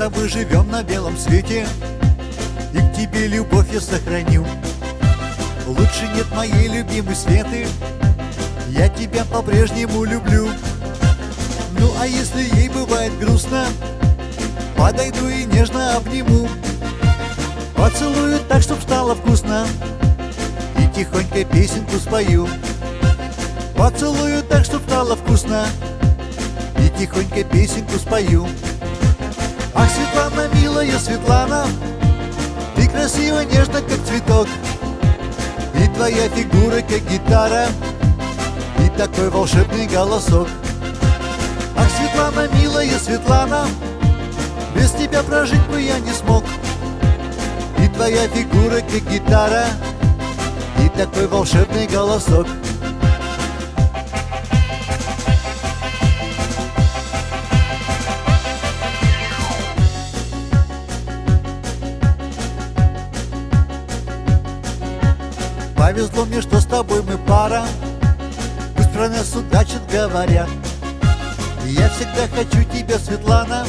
тобой живем на белом свете И к тебе любовь я сохраню. Лучше нет моей любимой Светы Я тебя по-прежнему люблю. Ну а если ей бывает грустно Подойду и нежно обниму. Поцелую так, чтоб стало вкусно И тихонько песенку спою. Поцелую так, чтоб стало вкусно И тихонько песенку спою Ах, Светлана, милая Светлана Ты красива, нежно, как цветок. И твоя фигура, как гитара И такой волшебный голосок. Ах, Светлана, милая Светлана Без тебя прожить бы я не смог. И твоя фигура, как гитара И такой волшебный голосок Повезло мне, что с тобой мы пара. Пусть про нас удачит говорят. Я всегда хочу тебя, Светлана.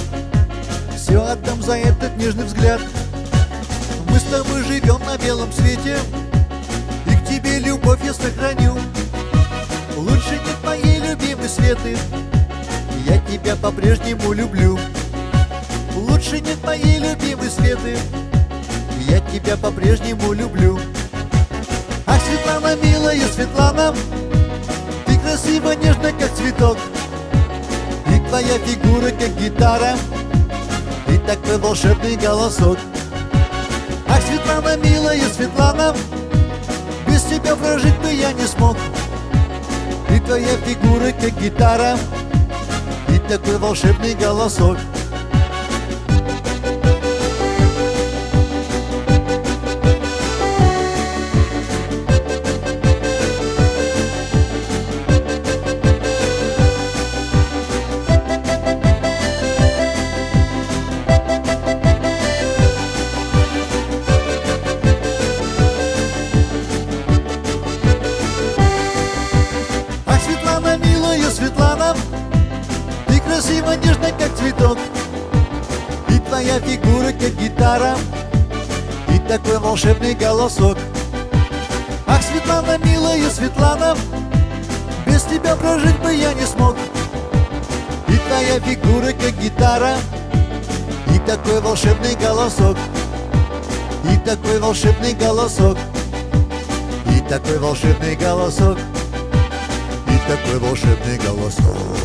Все отдам за этот нежный взгляд. Мы с тобой живем на белом свете. И к тебе любовь я сохраню. Лучше нет моей любимой Светы. Я тебя по-прежнему люблю. Лучше нет моей любимой Светы. Я тебя по-прежнему люблю милая Светлана. Ты красива, нежно, как цветок. И твоя фигура, как гитара. И такой волшебный голосок. Ах, Светлана, милая Светлана Без тебя прожить бы я не смог. И твоя фигура, как гитара. И такой волшебный голосок Ты красива, нежно, как цветок. И твоя фигура, как гитара. И такой волшебный голосок. Ах, Светлана, милая Светлана Без тебя прожить бы я не смог. И твоя фигура, как гитара. И такой волшебный голосок. И такой волшебный голосок. И такой волшебный голосок. И такой волшебный голосок.